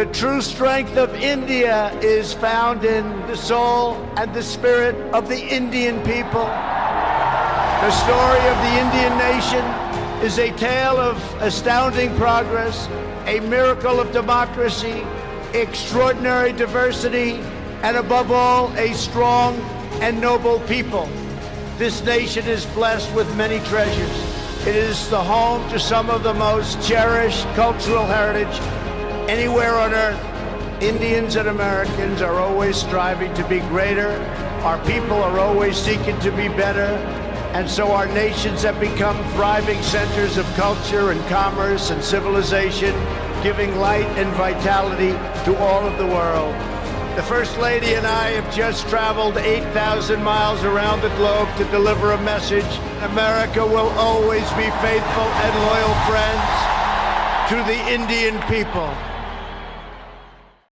The true strength of India is found in the soul and the spirit of the Indian people. The story of the Indian nation is a tale of astounding progress, a miracle of democracy, extraordinary diversity, and above all, a strong and noble people. This nation is blessed with many treasures. It is the home to some of the most cherished cultural heritage anywhere on earth. Indians and Americans are always striving to be greater. Our people are always seeking to be better. And so our nations have become thriving centers of culture and commerce and civilization, giving light and vitality to all of the world. The First Lady and I have just traveled 8,000 miles around the globe to deliver a message. America will always be faithful and loyal friends to the Indian people.